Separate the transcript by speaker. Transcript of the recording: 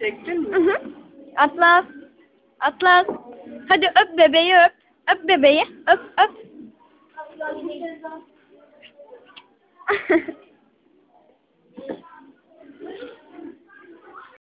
Speaker 1: Çektin mi?
Speaker 2: Hı hı. Atlas. Atlas. Hadi öp bebeği öp. Öp bebeği. Öp öp.